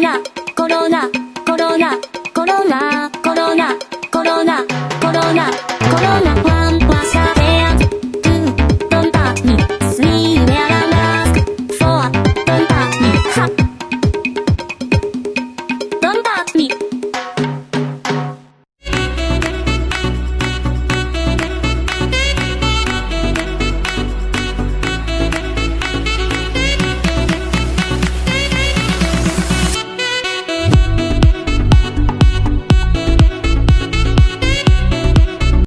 ナ、コロナ、コロナ、コロナ、コロナ、コロナ、コロナ、コロナ、コロナ、